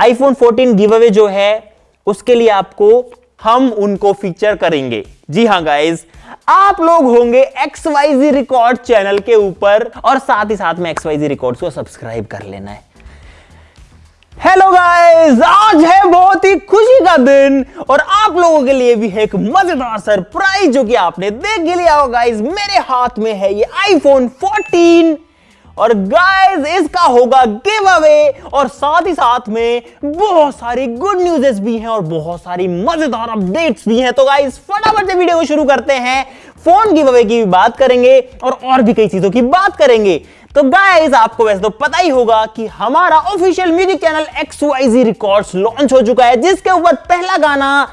IPhone 14 give away जो है, उसके लिए आपको हम उनको फीचर करेंगे। जी हाँ गाइज़ आप लोग होंगे एक्स वाईजी रिकॉर्ड चैनल के ऊपर और साथ ही साथ में एक्स वाई जी रिकॉर्ड को सब्सक्राइब कर लेना है। हेलो गाइस आज है बहुत ही खुशी का दिन और आप लोगों के लिए भी है एक मज़ेदार सरप्राइज़ जो कि आपने देख लिया होगा गाइस मेरे हाथ में है ये आईफोन 14 और गाइस इसका होगा गिव अवे और साथ ही साथ में बहुत सारी गुड न्यूजेस भी हैं और बहुत सारी मज़ेदार अपडेट्स भी हैं। तो गाइस फटाफट से वीडियो को शुरू करते हैं। फ़ोन गिव अवे की भी बात करेंगे और और भी कई चीज़ों की बात करेंगे। तो गाइस आपको वैसे तो पता ही होगा कि हमारा official music channel X Y records launch हो चुका है, जिसके ऊपर पहला गाना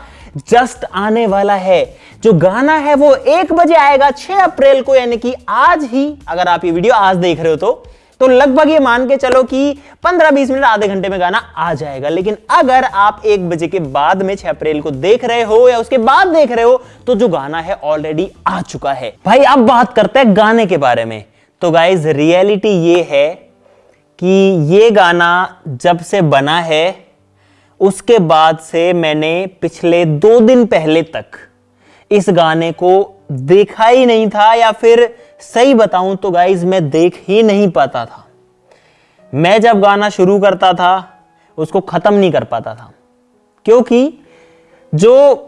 जस्ट आने वाला है। जो गाना है वो एक बजे आएगा 6 अप्रैल को, यानी कि आज ही, अगर आप ये वीडियो आज देख रहे हो तो। तो लगभग ये मान के चलो कि 15-20 मिनट, आधे घंटे में गाना आ जाएगा। लेकिन अगर आप एक बजे के बाद में 6 अप्रैल को देख रहे हो या उसके बाद देख रहे हो तो जो गाना है ऑलरेडी आ चुका है। भाई, अब बात करते हैं गाने के बारे में। तो गाइज़ रियलिटी ये है कि ये गाना जब से बना है, उसके बाद से मैंने पिछले दो दिन पहले तक इस गाने को देखा ही नहीं था या फिर सही बताऊँ तो गाइज़ मैं देख ही नहीं पाता था। मैं जब गाना शुरू करता था, उसको खत्म नहीं कर पाता था। क्योंकि जो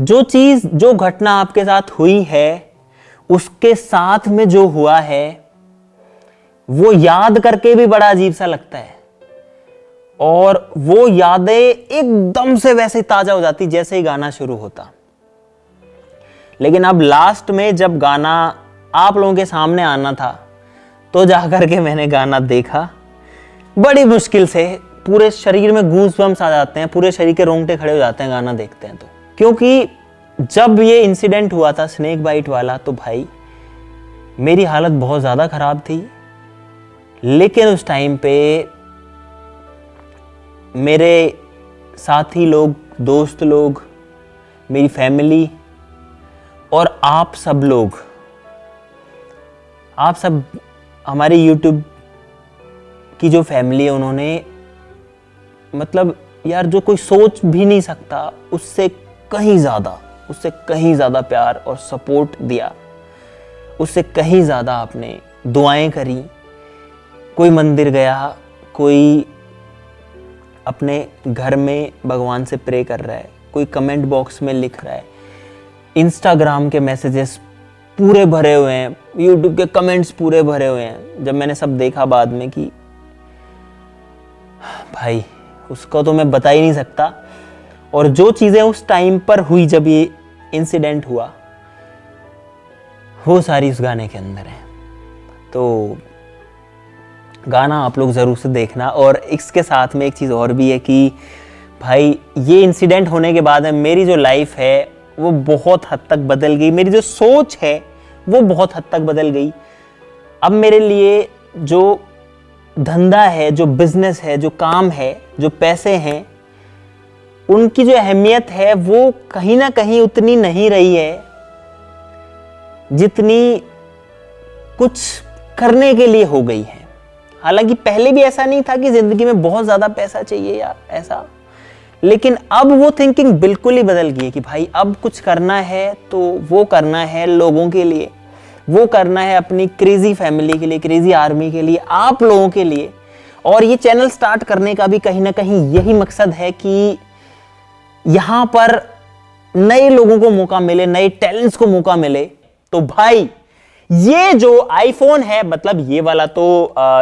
जो चीज़, जो घटना आपके साथ हुई है, उसके साथ में जो हुआ है, वो याद करके भी बड़ा अजीब सा लगता है। और वो यादें एकदम से वैसे ताज़ा हो जाती जैसे ही गाना शुरू होता। लेकिन अब लास्ट में जब गाना आप लोगों के सामने आना था तो जाकर के मैंने गाना देखा। बड़ी मुश्किल से पूरे शरीर में गूंस बम्स आ जाते हैं, पूरे शरीर के रोंगटे खड़े हो जाते हैं गाना देखते हैं तो। क्योंकि जब ये इंसिडेंट हुआ था स्नेक बाइट वाला तो भाई, मेरी हालत बहुत ज़्यादा ख़राब थी। लेकिन उस टाइम पे मेरे साथी लोग, दोस्त लोग, मेरी फैमिली और आप सब लोग, आप सब हमारे यूट्यूब की जो फैमिली है, उन्होंने मतलब यार जो कोई सोच भी नहीं सकता, उससे कहीं ज़्यादा, उससे कहीं ज़्यादा प्यार और सपोर्ट दिया। उससे कहीं ज़्यादा आपने दुआएँ करी। कोई मंदिर गया, कोई अपने घर में भगवान से प्रे कर रहा है, कोई कमेंट बॉक्स में लिख रहा है इंस्टाग्राम के मैसेजेस पूरे भरे हुए हैं यूट्यूब के कमेंट्स पूरे भरे हुए हैं, जब मैंने सब देखा बाद में कि, भाई, उसको तो मैं बता ही नहीं सकता। और जो चीज़ें उस टाइम पर हुई जब ये इंसिडेंट हुआ, वो सारी उस गाने के अंदर है। तो गाना आप लोग ज़रूर से देखना। और इसके साथ में एक चीज़ और भी है कि भाई, ये इंसिडेंट होने के बाद में मेरी जो लाइफ है, वो बहुत हद तक बदल गई। मेरी जो सोच है, वो बहुत हद तक बदल गई। अब मेरे लिए जो धंधा है, जो बिज़नेस है, जो काम है, जो पैसे हैं, उनकी जो अहमियत है, वो कहीं ना कहीं उतनी नहीं रही है, जितनी कुछ करने के लिए हो गई है। हालाँकि पहले भी ऐसा नहीं था कि ज़िंदगी में बहुत ज़्यादा पैसा चाहिए या ऐसा। लेकिन अब वो थिंकिंग बिल्कुल ही बदल गई है कि भाई, अब कुछ करना है तो वो करना है लोगों के लिए। वो करना है अपनी क्रेजी फैमिली के लिए क्रेजी आर्मी के लिए, आप लोगों के लिए। और ये चैनल स्टार्ट करने का भी कहीं ना कहीं यही मकसद है कि यहाँ पर नए लोगों को मौका मिले, नए टैलेंट्स को मौका मिले। तो भाई ये जो आईफोन है मतलब ये वाला तो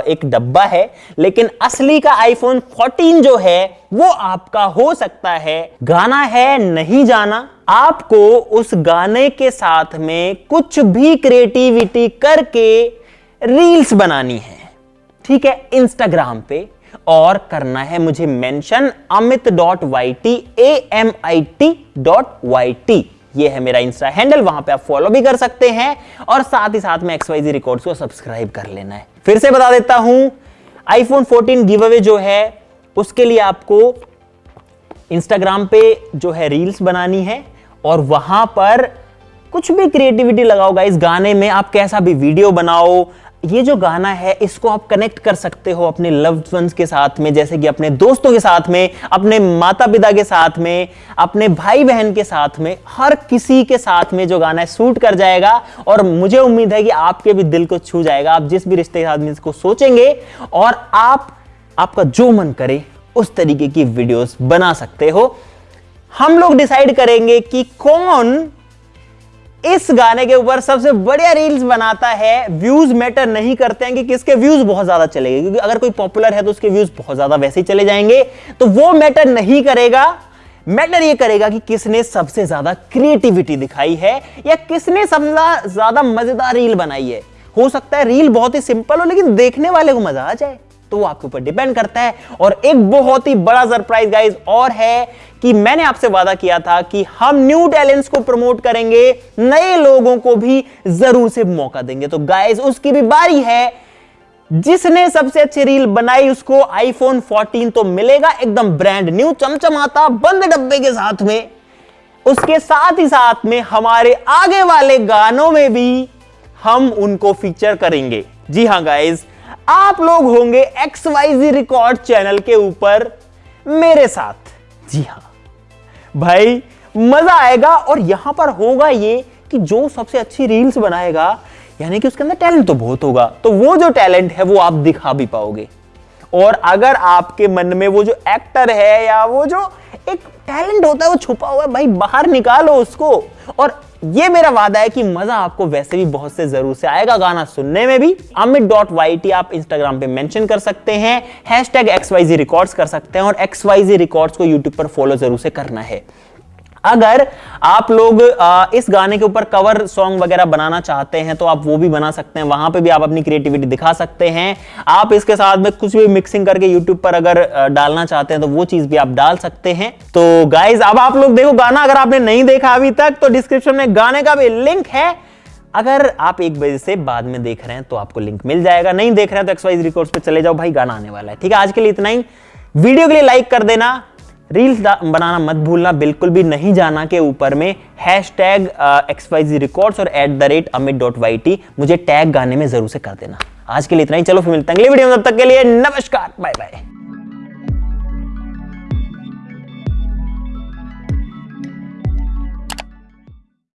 एक डब्बा है, लेकिन असली का आईफोन 14 जो है, वो आपका हो सकता है। गाना है, नहीं जाना। आपको उस गाने के साथ में कुछ भी क्रिएटिविटी करके रील्स बनानी है। ठीक है इंस्टाग्राम पे। और करना है मुझे mention Amit dot Y T A M I T dot Y T ये है मेरा इंस्टा हैंडल वहाँ पे आप फॉलो भी कर सकते हैं और साथ ही साथ में एक्सवाइजी रिकॉर्ड्स को सब्सक्राइब कर लेना है। फिर से बता देता हूँ आईफोन 14 गिव अवे जो है, उसके लिए आपको इंस्टाग्राम पे जो है रील्स बनानी है और वहाँ पर कुछ भी क्रिएटिविटी लगाओ इस गाने में आप कैसा भी वीडियो बनाओ ये जो गाना है, इसको आप कनेक्ट कर सकते हो अपने लव्ड वंस के साथ में, जैसे कि अपने दोस्तों के साथ में, अपने माता पिता के साथ में, अपने भाई बहन के साथ में, हर किसी के साथ में जो गाना है सूट कर जाएगा और मुझे उम्मीद है कि आपके भी दिल को छू जाएगा। आप जिस भी रिश्ते के आदमी इसको सोचेंगे और आप, आपका जो मन करे, उस तरीके की वीडियोस बना सकते हो। हम लोग डिसाइड करेंगे कि कौन इस गाने के ऊपर सबसे बढ़िया रील्स बनाता है, व्यूज़ मैटर नहीं करते हैं कि किसके व्यूज़ बहुत ज़्यादा चलेंगे, क्योंकि अगर कोई पॉपुलर है तो उसके व्यूज़ बहुत ज़्यादा वैसे ही चले जाएँगे तो वो मैटर नहीं करेगा। मैटर ये करेगा कि किसने सबसे ज़्यादा क्रिएटिविटी दिखाई है या किसने सबसे ज़्यादा मज़ेदार रील बनाई है। हो सकता है रील बहुत ही सिंपल हो, लेकिन देखने वाले को मज़ा आ जाए। तो वो आपके ऊपर डिपेंड करता है। और एक बहुत ही बड़ा सरप्राइज़ गाइज़ और है कि मैंने आपसे वादा किया था कि हम न्यू टैलेंट्स को प्रमोट करेंगे, नए लोगों को भी ज़रूर से मौका देंगे। तो गाइज़ उसकी भी बारी है। जिसने सबसे अच्छी रील बनाई, उसको आईफोन 14 तो मिलेगा, एकदम ब्रांड न्यू चमचमाता, बंद डब्बे के साथ में। उसके साथ ही साथ में हमारे आगे वाले गानों में भी हम उनको फीचर करेंगे। जी हाँ गाइज़ आप लोग होंगे X Y Z record channel के ऊपर मेरे साथ। जी हाँ। भाई, मज़ा आएगा और यहाँ पर होगा ये कि जो सबसे अच्छी रील्स बनाएगा, यानी कि उसके अंदर टैलेंट तो बहुत होगा तो वो जो टैलेंट है वो आप दिखा भी पाओगे। और अगर आपके मन में वो जो एक्टर है या वो जो एक टैलेंट होता है, वो छुपा हुआ है, भाई बाहर निकालो उसको। और ये मेरा वादा है कि मज़ा आपको वैसे भी बहुत से ज़रूर से आएगा गाना सुनने में भी। अमित डॉट वाई टी आप इंस्टाग्राम पे मेंशन कर सकते हैं hashtag X Y Z records कर सकते हैं और एक्स वाई जी रिकॉर्ड्स को यूट्यूब पर फॉलो ज़रूर से करना है। अगर आप लोग इस गाने के ऊपर कवर सॉन्ग वगैरह बनाना चाहते हैं तो आप वो भी बना सकते हैं। वहाँ पे भी आप अपनी क्रिएटिविटी दिखा सकते हैं। आप इसके साथ में कुछ भी मिक्सिंग करके यूट्यूब पर अगर डालना चाहते हैं तो वो चीज़ भी आप डाल सकते हैं। तो गाइज़ अब आप लोग देखो, गाना अगर आपने नहीं देखा अभी तक तो डिस्क्रिप्शन में गाने का भी लिंक है। अगर आप एक बजे से बाद में देख रहे हैं तो आपको लिंक मिल जाएगा। नहीं देख रहे हैं तो एक्सवाइज रिकॉर्ड्स पे चले जाओ, भाई गाना आने वाला है। ठीक है, आज के लिए इतना ही। वीडियो के लिए लाइक कर देना। रील्स बनाना मत भूलना, बिल्कुल भी नहीं जाना के ऊपर में hashtag X Y Z records और at the rate Amit dot Y T मुझे टैग गाने में ज़रूर से कर देना। आज के लिए इतना ही, चलो फिर मिलते हैं अगले वीडियो में, तब तक के लिए नमस्कार बाय बाय